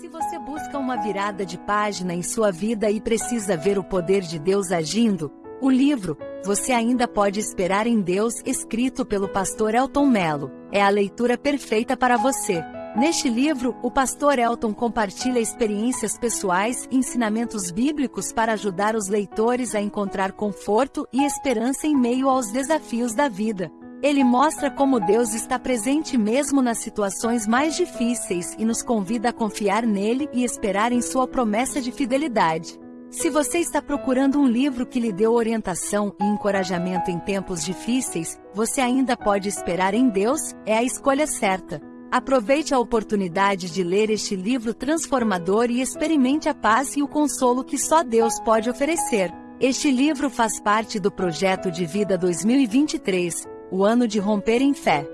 Se você busca uma virada de página em sua vida e precisa ver o poder de Deus agindo, o livro Você ainda pode esperar em Deus, escrito pelo pastor Elton Mello, é a leitura perfeita para você. Neste livro, o pastor Elton compartilha experiências pessoais e ensinamentos bíblicos para ajudar os leitores a encontrar conforto e esperança em meio aos desafios da vida. Ele mostra como Deus está presente mesmo nas situações mais difíceis e nos convida a confiar nele e esperar em sua promessa de fidelidade. Se você está procurando um livro que lhe dê orientação e encorajamento em tempos difíceis, você ainda pode esperar em Deus, é a escolha certa. Aproveite a oportunidade de ler este livro transformador e experimente a paz e o consolo que só Deus pode oferecer. Este livro faz parte do projeto de vida 2023 o ano de romper em fé.